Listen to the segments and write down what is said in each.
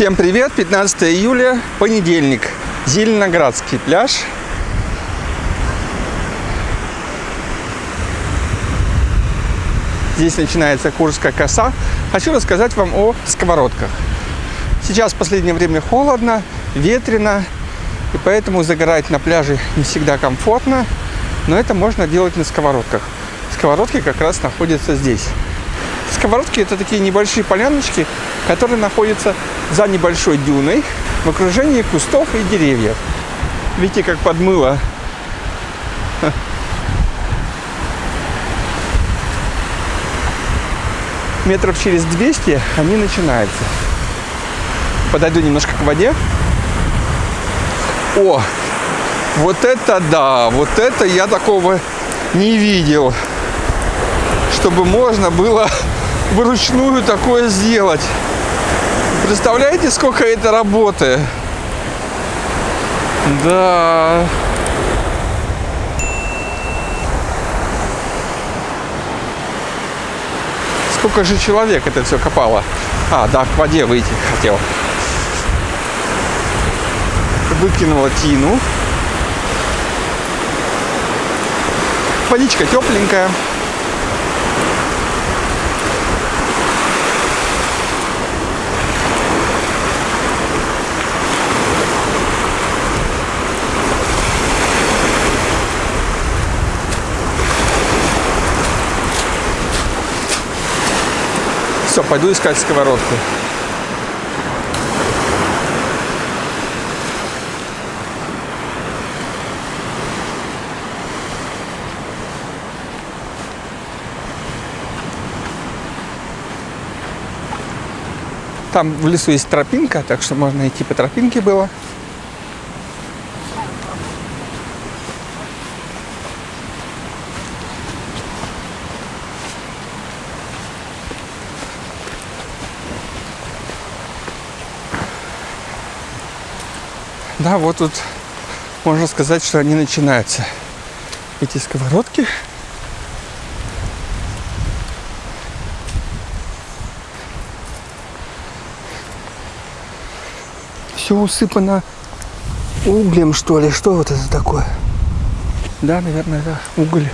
Всем привет! 15 июля, понедельник. Зеленоградский пляж. Здесь начинается Курская коса. Хочу рассказать вам о сковородках. Сейчас в последнее время холодно, ветрено, и поэтому загорать на пляже не всегда комфортно, но это можно делать на сковородках. Сковородки как раз находятся здесь. Сковородки это такие небольшие поляночки, которые находятся за небольшой дюной в окружении кустов и деревьев. Видите, как подмыло. Метров через 200 они начинаются. Подойду немножко к воде. О, вот это да, вот это я такого не видел. Чтобы можно было вручную такое сделать. Представляете, сколько это работы? Да. Сколько же человек это все копало? А, да, к воде выйти хотел. Выкинула тину. Водичка тепленькая. Все, пойду искать сковородку. Там в лесу есть тропинка, так что можно идти по тропинке было. Да, вот тут можно сказать, что они начинаются. Эти сковородки. Все усыпано углем, что ли. Что вот это такое? Да, наверное, это уголь.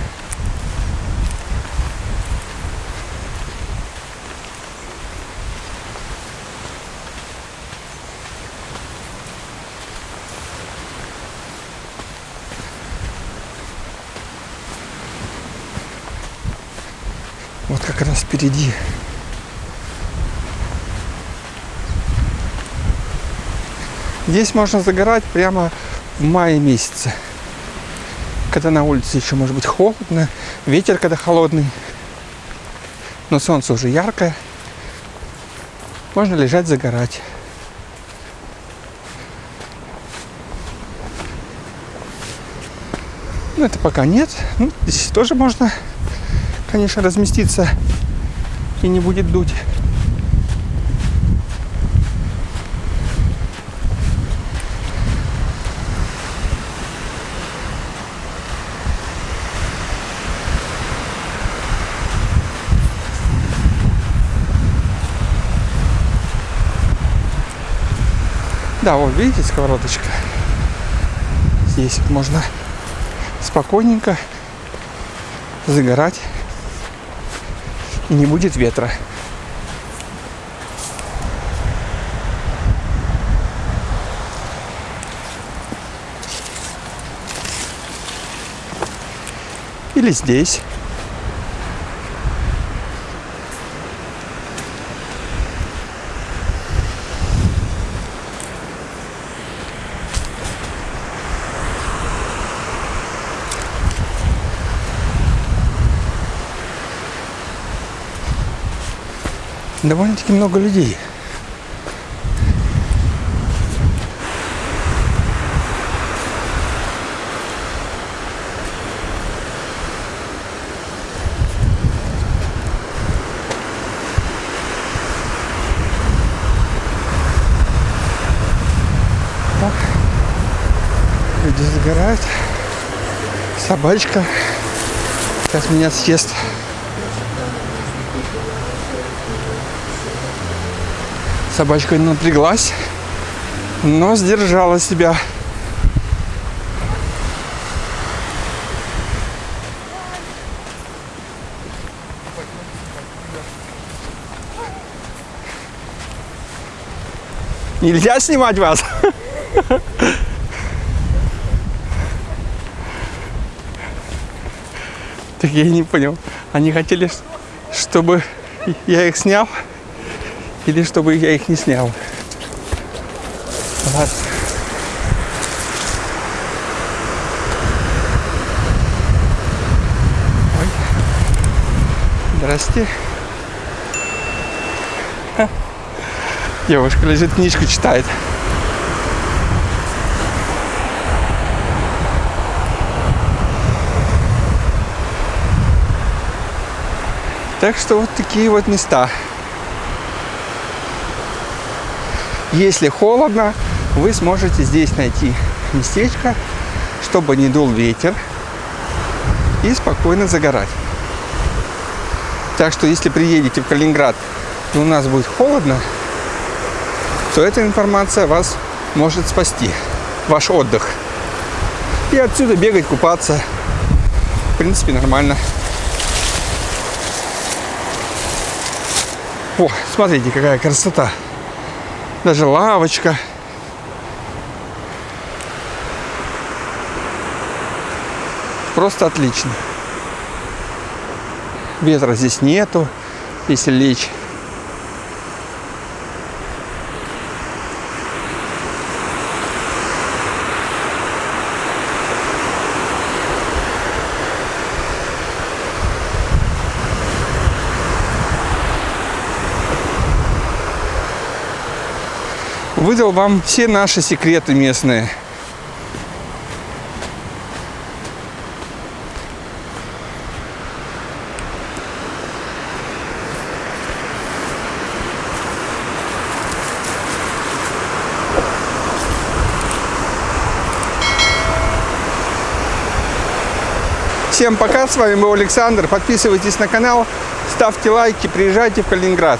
Вот как раз впереди. Здесь можно загорать прямо в мае месяце. Когда на улице еще может быть холодно, ветер когда холодный. Но солнце уже яркое. Можно лежать, загорать. Ну, это пока нет. Ну, здесь тоже можно конечно, разместиться и не будет дуть. Да, вот видите, сковородочка. Здесь вот можно спокойненько загорать не будет ветра. Или здесь. Довольно-таки много людей. Люди загорают. Собачка сейчас меня съест. Собачка напряглась, но сдержала себя. Нельзя снимать вас? Так я не понял. Они хотели, чтобы я их снял? Или чтобы я их не снял? Ладно. Ой. Здрасте. Девушка лежит, книжку читает. Так что вот такие вот места. Если холодно, вы сможете здесь найти местечко, чтобы не дул ветер и спокойно загорать. Так что если приедете в Калининград и у нас будет холодно, то эта информация вас может спасти, ваш отдых. И отсюда бегать, купаться, в принципе, нормально. О, смотрите, какая красота. Даже лавочка. Просто отлично. Ветра здесь нету, если лечь. Выдал вам все наши секреты местные. Всем пока, с вами был Александр. Подписывайтесь на канал, ставьте лайки, приезжайте в Калининград.